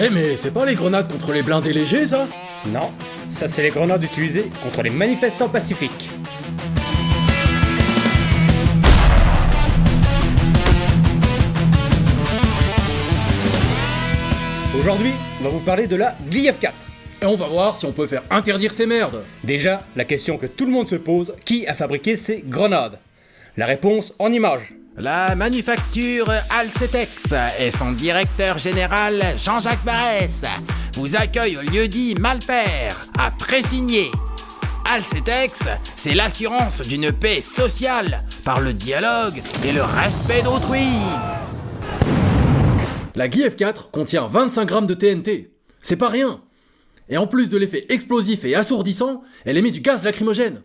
Eh mais c'est pas les grenades contre les blindés légers ça? Non, ça c'est les grenades utilisées contre les manifestants pacifiques. Aujourd'hui, on va vous parler de la Gliev 4. Et on va voir si on peut faire interdire ces merdes. Déjà, la question que tout le monde se pose, qui a fabriqué ces grenades? La réponse en images. La manufacture Alcetex et son directeur général Jean-Jacques Barès vous accueillent au lieu-dit Malpère à Pressigné. Alcetex, c'est l'assurance d'une paix sociale par le dialogue et le respect d'autrui. La Gliev 4 contient 25 grammes de TNT. C'est pas rien. Et en plus de l'effet explosif et assourdissant, elle émet du gaz lacrymogène.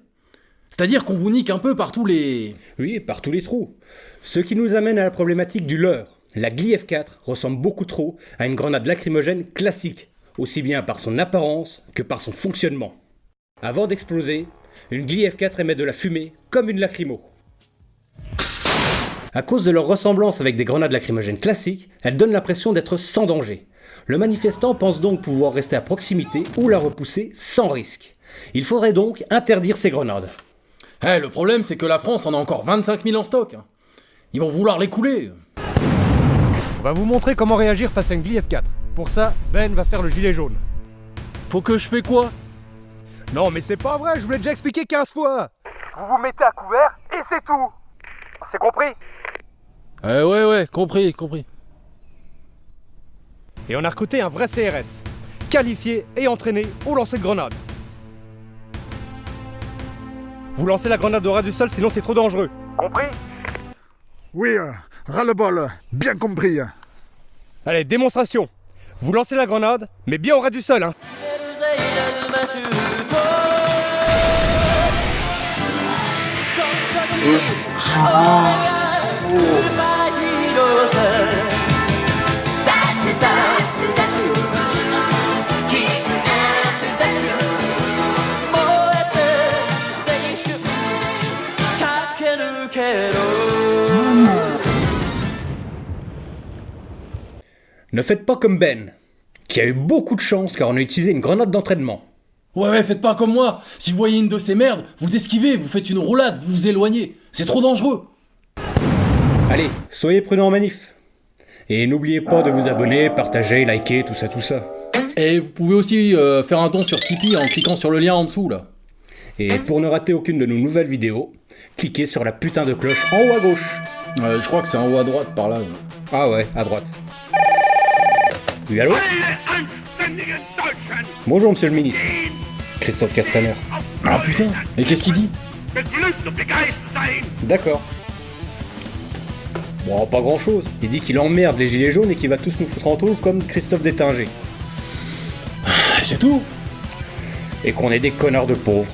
C'est-à-dire qu'on vous nique un peu par tous les... Oui, par tous les trous. Ce qui nous amène à la problématique du leurre. La Gliev 4 ressemble beaucoup trop à une grenade lacrymogène classique, aussi bien par son apparence que par son fonctionnement. Avant d'exploser, une Gliev 4 émet de la fumée comme une lacrymo. À cause de leur ressemblance avec des grenades lacrymogènes classiques, elles donnent l'impression d'être sans danger. Le manifestant pense donc pouvoir rester à proximité ou la repousser sans risque. Il faudrait donc interdire ces grenades. Eh, le problème c'est que la France en a encore 25 000 en stock. Ils vont vouloir les couler. On va vous montrer comment réagir face à une Gliev 4. Pour ça, Ben va faire le gilet jaune. Faut que je fais quoi? Non mais c'est pas vrai, je vous l'ai déjà expliqué 15 fois Vous vous mettez à couvert et c'est tout C'est compris? Eh ouais ouais, compris, compris. Et on a recruté un vrai CRS, qualifié et entraîné au lancer de grenade. Vous lancez la grenade au ras du sol, sinon c'est trop dangereux. Compris Oui, euh, ras-le-bol, bien compris. Allez, démonstration. Vous lancez la grenade, mais bien au ras du sol, hein. Ne faites pas comme Ben, qui a eu beaucoup de chance car on a utilisé une grenade d'entraînement. Ouais ouais, faites pas comme moi. Si vous voyez une de ces merdes, vous esquivez, vous faites une roulade, vous vous éloignez. C'est trop dangereux. Allez, soyez prudents en manif. Et n'oubliez pas de vous abonner, partager, liker, tout ça, tout ça. Et vous pouvez aussi euh, faire un don sur Tipeee en cliquant sur le lien en dessous là. Et pour ne rater aucune de nos nouvelles vidéos, cliquez sur la putain de cloche en haut à gauche. Euh, je crois que c'est en haut à droite par là. Ah ouais, à droite. Oui, allô Bonjour, monsieur le ministre. Christophe Castaner. Ah putain, et qu'est-ce qu'il dit D'accord. Bon, pas grand chose. Il dit qu'il emmerde les gilets jaunes et qu'il va tous nous foutre en taule comme Christophe Détinger. C'est tout Et qu'on est des connards de pauvres.